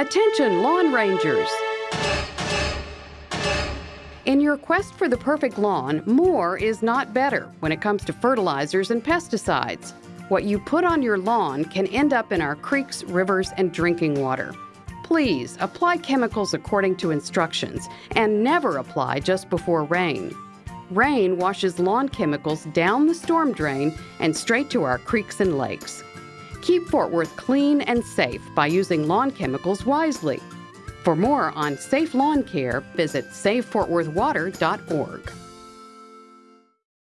Attention, lawn rangers! In your quest for the perfect lawn, more is not better when it comes to fertilizers and pesticides. What you put on your lawn can end up in our creeks, rivers, and drinking water. Please apply chemicals according to instructions and never apply just before rain. Rain washes lawn chemicals down the storm drain and straight to our creeks and lakes. Keep Fort Worth clean and safe by using lawn chemicals wisely. For more on safe lawn care, visit SaveFortWorthWater.org.